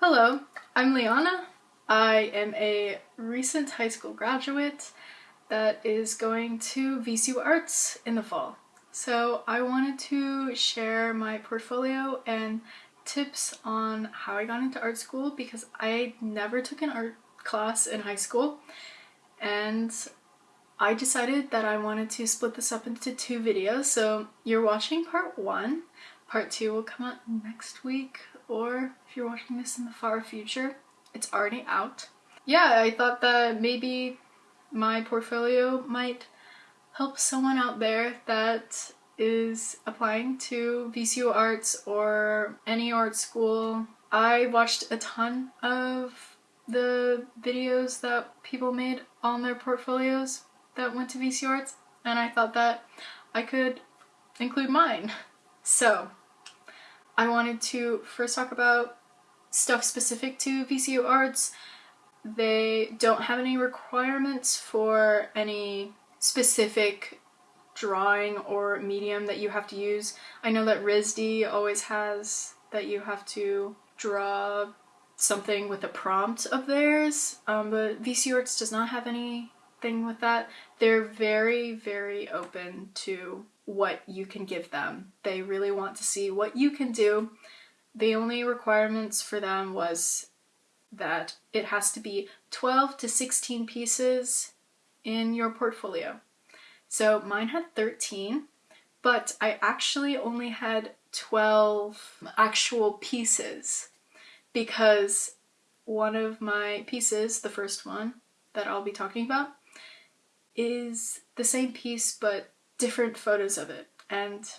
Hello, I'm Liana. I am a recent high school graduate that is going to VCU Arts in the fall. So I wanted to share my portfolio and tips on how I got into art school because I never took an art class in high school and I decided that I wanted to split this up into two videos. So you're watching part one. Part two will come out next week or if you're watching this in the far future, it's already out. Yeah, I thought that maybe my portfolio might help someone out there that is applying to VCU Arts or any art school. I watched a ton of the videos that people made on their portfolios that went to VCU Arts and I thought that I could include mine. So I wanted to first talk about stuff specific to VCU Arts. They don't have any requirements for any specific drawing or medium that you have to use. I know that RISD always has that you have to draw something with a prompt of theirs, um, but VCU Arts does not have anything with that. They're very, very open to what you can give them. They really want to see what you can do. The only requirements for them was that it has to be 12 to 16 pieces in your portfolio. So mine had 13, but I actually only had 12 actual pieces because one of my pieces, the first one that I'll be talking about, is the same piece but different photos of it and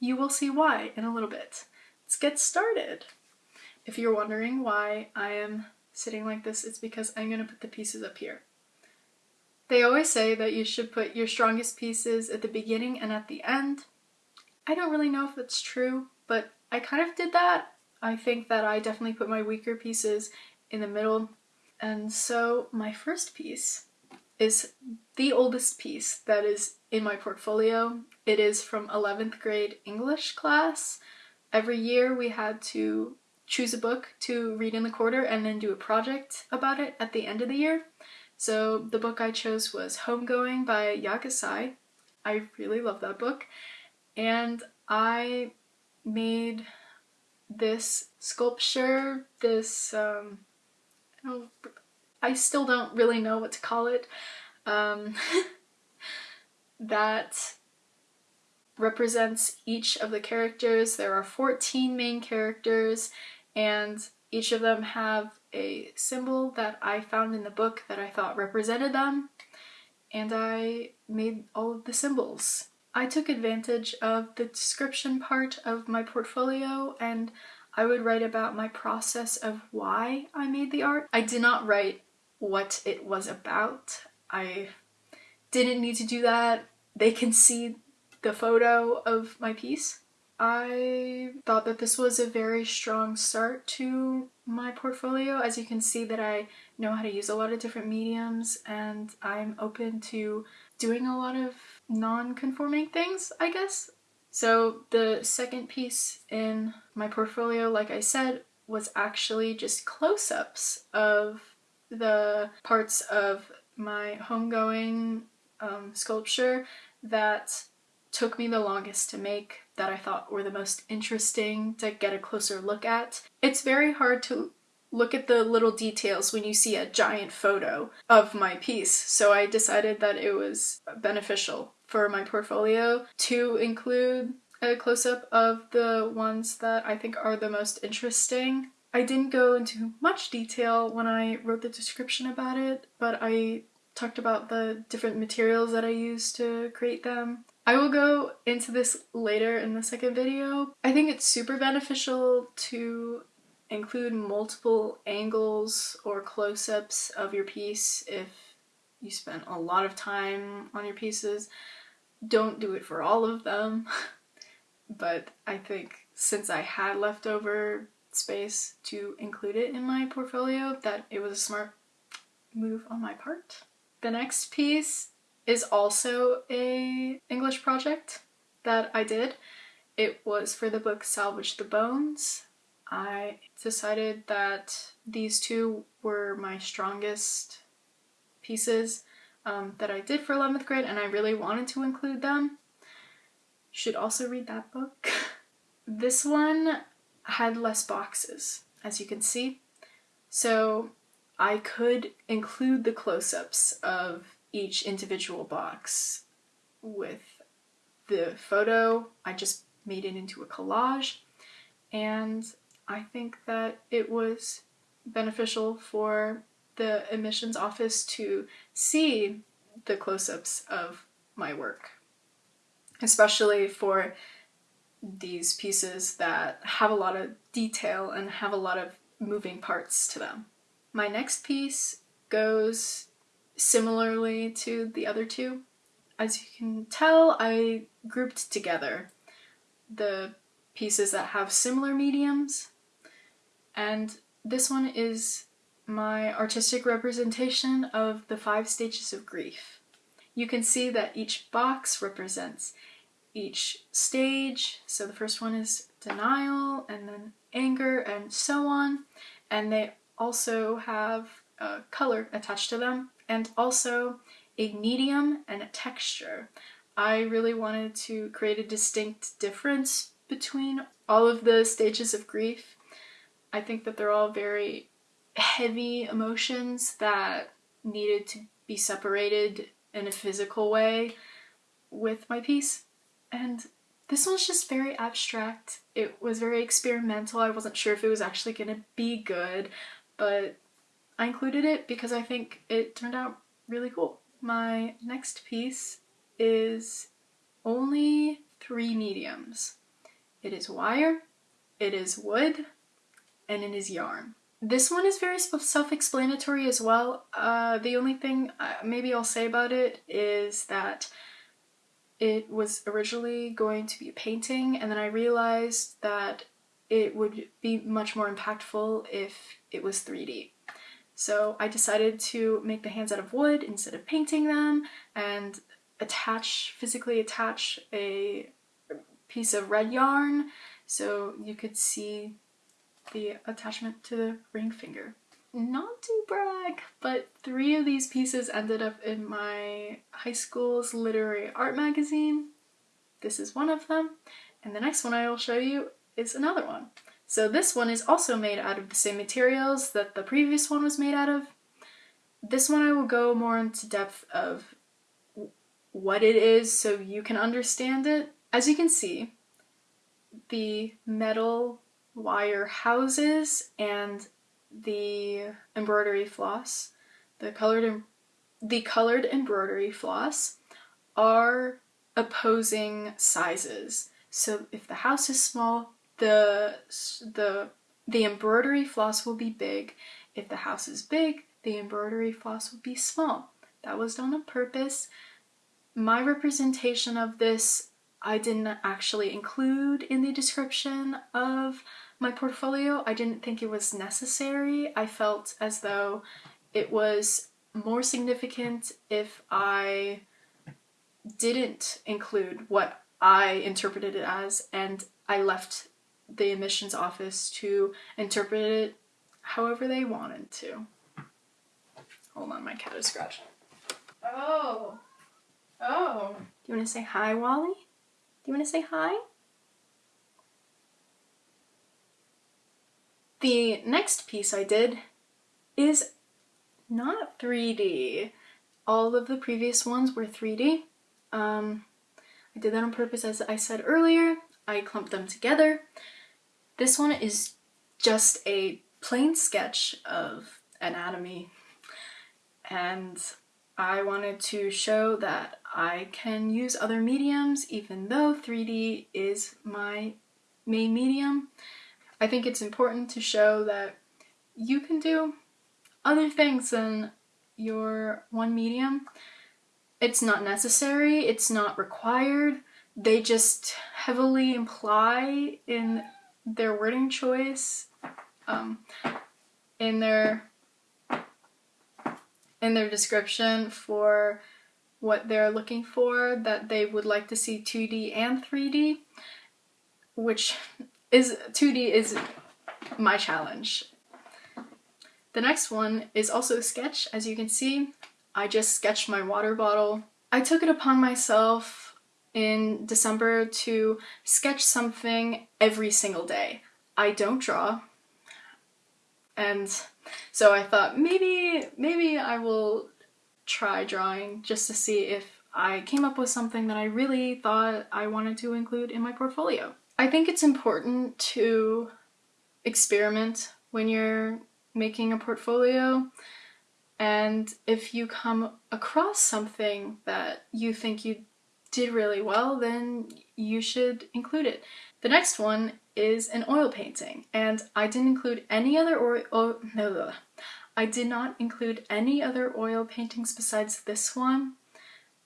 you will see why in a little bit. Let's get started. If you're wondering why I am sitting like this, it's because I'm going to put the pieces up here. They always say that you should put your strongest pieces at the beginning and at the end. I don't really know if that's true, but I kind of did that. I think that I definitely put my weaker pieces in the middle. And so my first piece is the oldest piece that is in my portfolio. It is from 11th grade English class. Every year we had to choose a book to read in the quarter and then do a project about it at the end of the year. So the book I chose was Homegoing by Yaa Gyasi. I really love that book. And I made this sculpture, this, um, I, I still don't really know what to call it, um, that represents each of the characters. There are 14 main characters and each of them have a symbol that I found in the book that I thought represented them and I made all of the symbols. I took advantage of the description part of my portfolio and I would write about my process of why I made the art. I did not write what it was about. I didn't need to do that. They can see the photo of my piece. I thought that this was a very strong start to my portfolio. As you can see that I know how to use a lot of different mediums and I'm open to doing a lot of non-conforming things, I guess. So the second piece in my portfolio, like I said, was actually just close-ups of the parts of my homegoing um, sculpture that took me the longest to make that I thought were the most interesting to get a closer look at. It's very hard to look at the little details when you see a giant photo of my piece, so I decided that it was beneficial for my portfolio to include a close-up of the ones that I think are the most interesting. I didn't go into much detail when I wrote the description about it, but I talked about the different materials that I used to create them. I will go into this later in the second video. I think it's super beneficial to include multiple angles or close-ups of your piece if you spent a lot of time on your pieces. Don't do it for all of them, but I think since I had leftover space to include it in my portfolio that it was a smart move on my part. The next piece is also a English project that I did. It was for the book Salvage the Bones. I decided that these two were my strongest pieces um, that I did for 11th grade and I really wanted to include them. Should also read that book. this one had less boxes, as you can see. So I could include the close-ups of each individual box with the photo. I just made it into a collage and I think that it was beneficial for the admissions office to see the close-ups of my work, especially for these pieces that have a lot of detail and have a lot of moving parts to them. My next piece goes similarly to the other two. As you can tell, I grouped together the pieces that have similar mediums and this one is my artistic representation of the five stages of grief. You can see that each box represents each stage. So the first one is denial and then anger and so on. And they also have a color attached to them and also a medium and a texture. I really wanted to create a distinct difference between all of the stages of grief. I think that they're all very heavy emotions that needed to be separated in a physical way with my piece. And this one's just very abstract. It was very experimental. I wasn't sure if it was actually going to be good, but I included it because I think it turned out really cool. My next piece is only three mediums. It is wire, it is wood, and it is yarn. This one is very self-explanatory as well. Uh, the only thing uh, maybe I'll say about it is that it was originally going to be a painting and then I realized that it would be much more impactful if it was 3D. So I decided to make the hands out of wood instead of painting them and attach, physically attach a piece of red yarn so you could see the attachment to the ring finger. Not to brag, but three of these pieces ended up in my high school's literary art magazine. This is one of them, and the next one I will show you is another one. So this one is also made out of the same materials that the previous one was made out of. This one I will go more into depth of what it is so you can understand it. As you can see, the metal wire houses and the embroidery floss, the colored the colored embroidery floss are opposing sizes. So if the house is small, the the the embroidery floss will be big. If the house is big, the embroidery floss will be small. That was done on purpose. My representation of this I didn't actually include in the description of my portfolio. I didn't think it was necessary. I felt as though it was more significant if I didn't include what I interpreted it as and I left the admissions office to interpret it however they wanted to. Hold on, my cat is scratching. Oh. Oh. Do you want to say hi, Wally? Do you want to say hi? The next piece I did is not 3D. All of the previous ones were 3D. Um, I did that on purpose as I said earlier. I clumped them together. This one is just a plain sketch of anatomy and I wanted to show that I can use other mediums even though 3D is my main medium. I think it's important to show that you can do other things than your one medium. It's not necessary, it's not required, they just heavily imply in their wording choice, um, in their in their description for what they're looking for, that they would like to see 2D and 3D, which is 2D is my challenge. The next one is also a sketch, as you can see. I just sketched my water bottle. I took it upon myself in December to sketch something every single day. I don't draw, and so I thought maybe maybe I will try drawing just to see if I came up with something that I really thought I wanted to include in my portfolio. I think it's important to experiment when you're making a portfolio and if you come across something that you think you did really well, then you should include it. The next one is an oil painting, and I didn't include any other oil. Oh, no, I did not include any other oil paintings besides this one,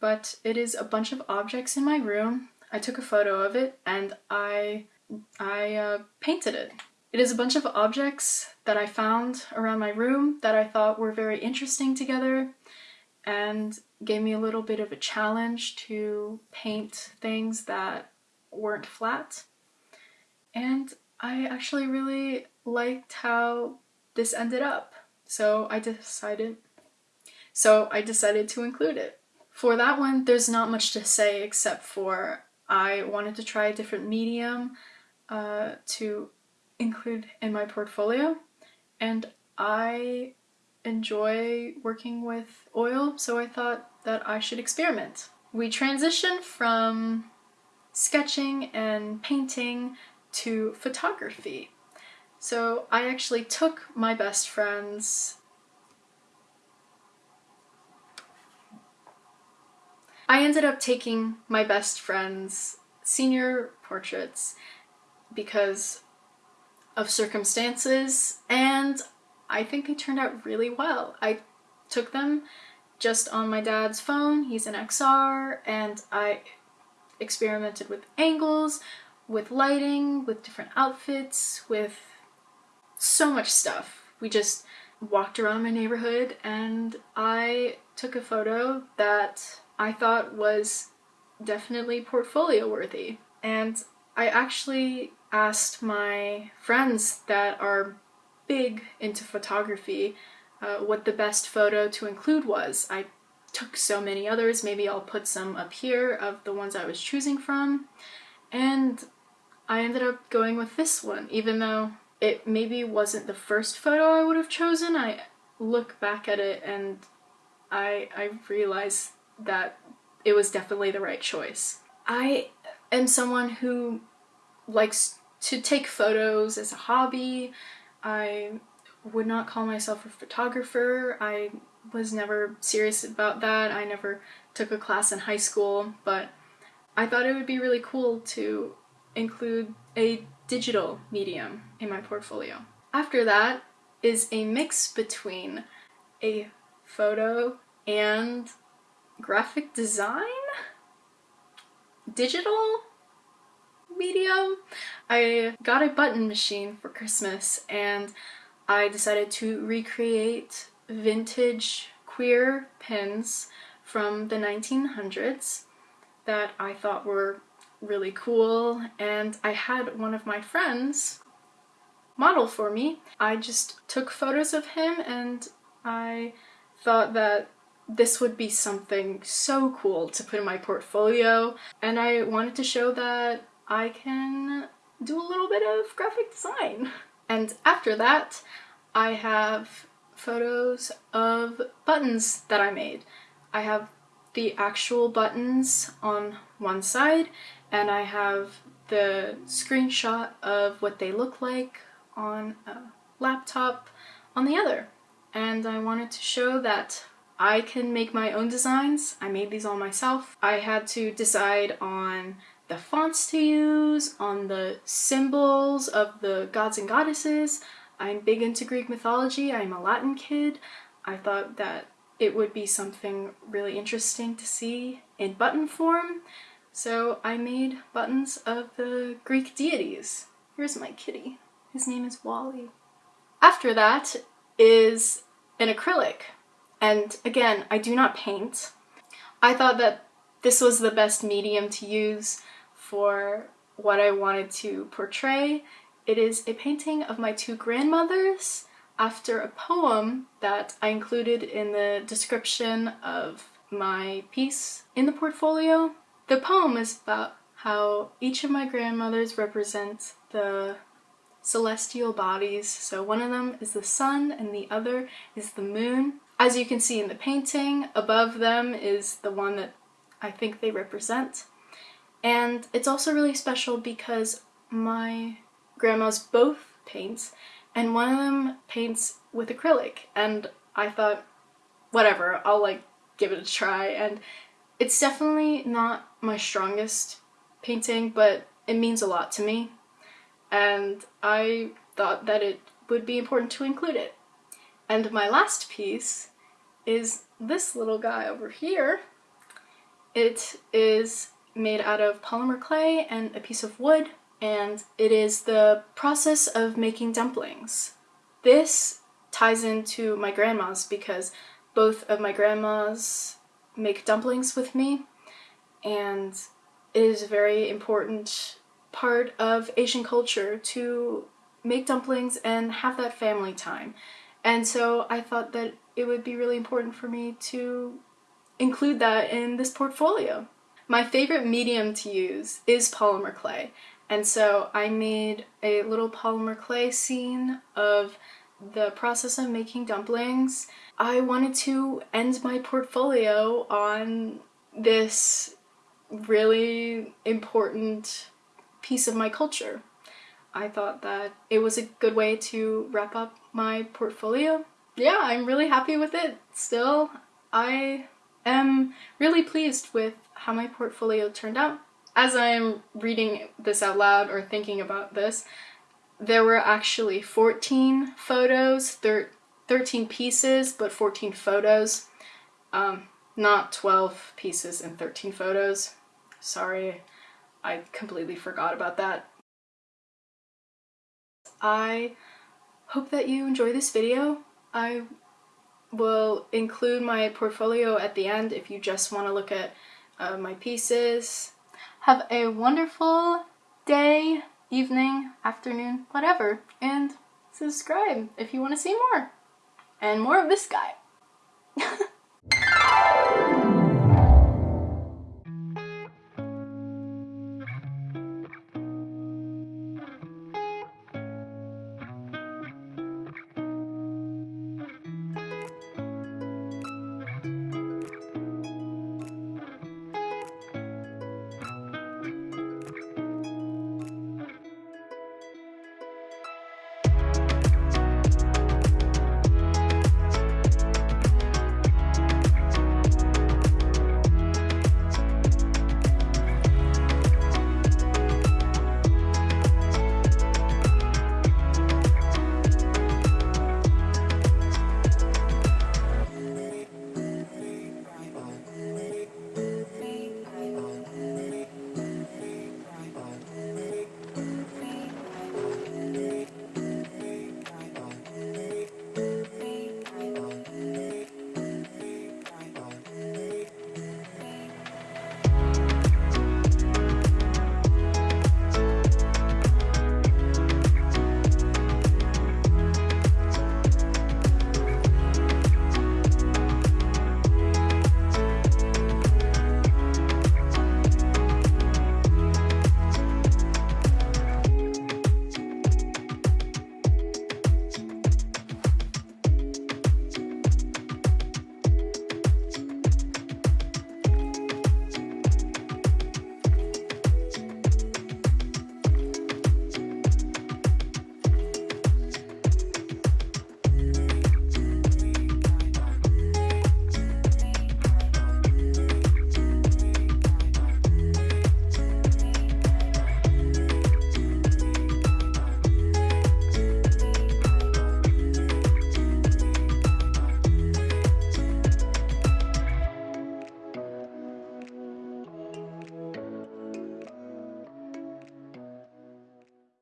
but it is a bunch of objects in my room. I took a photo of it and I I uh, painted it. It is a bunch of objects that I found around my room that I thought were very interesting together and gave me a little bit of a challenge to paint things that weren't flat. And I actually really liked how this ended up. So I decided so I decided to include it. For that one, there's not much to say except for I wanted to try a different medium uh, to include in my portfolio and I enjoy working with oil so I thought that I should experiment. We transitioned from sketching and painting to photography. So I actually took my best friend's I ended up taking my best friend's senior portraits because of circumstances and I think they turned out really well. I took them just on my dad's phone, he's an XR, and I experimented with angles, with lighting, with different outfits, with so much stuff. We just walked around my neighborhood and I took a photo that I thought was definitely portfolio worthy. And I actually asked my friends that are big into photography uh, what the best photo to include was. I took so many others, maybe I'll put some up here of the ones I was choosing from. And I ended up going with this one, even though it maybe wasn't the first photo I would have chosen. I look back at it and I, I realize that it was definitely the right choice. I am someone who likes to take photos as a hobby. I would not call myself a photographer. I was never serious about that. I never took a class in high school, but I thought it would be really cool to include a digital medium in my portfolio. After that is a mix between a photo and graphic design? Digital medium? I got a button machine for Christmas and I decided to recreate vintage queer pins from the 1900s that I thought were really cool and I had one of my friends model for me. I just took photos of him and I thought that this would be something so cool to put in my portfolio and I wanted to show that I can do a little bit of graphic design. And after that, I have photos of buttons that I made. I have the actual buttons on one side and I have the screenshot of what they look like on a laptop on the other. And I wanted to show that I can make my own designs. I made these all myself. I had to decide on the fonts to use, on the symbols of the gods and goddesses. I'm big into Greek mythology. I'm a Latin kid. I thought that it would be something really interesting to see in button form. So I made buttons of the Greek deities. Here's my kitty. His name is Wally. After that is an acrylic. And again, I do not paint. I thought that this was the best medium to use for what I wanted to portray it is a painting of my two grandmothers after a poem that I included in the description of my piece in the portfolio. The poem is about how each of my grandmothers represent the celestial bodies. So one of them is the sun and the other is the moon. As you can see in the painting, above them is the one that I think they represent. And it's also really special because my grandma's both paints and one of them paints with acrylic and I thought whatever I'll like give it a try and it's definitely not my strongest painting but it means a lot to me and I thought that it would be important to include it. And my last piece is this little guy over here. It is made out of polymer clay and a piece of wood and it is the process of making dumplings. This ties into my grandma's because both of my grandmas make dumplings with me and it is a very important part of Asian culture to make dumplings and have that family time. And so I thought that it would be really important for me to include that in this portfolio. My favorite medium to use is polymer clay and so I made a little polymer clay scene of the process of making dumplings. I wanted to end my portfolio on this really important piece of my culture. I thought that it was a good way to wrap up my portfolio. Yeah, I'm really happy with it still. I am really pleased with how my portfolio turned out as I'm reading this out loud or thinking about this, there were actually 14 photos, thir 13 pieces, but 14 photos. Um, not 12 pieces and 13 photos. Sorry, I completely forgot about that. I hope that you enjoy this video. I will include my portfolio at the end if you just want to look at uh, my pieces have a wonderful day, evening, afternoon, whatever, and subscribe if you want to see more. And more of this guy.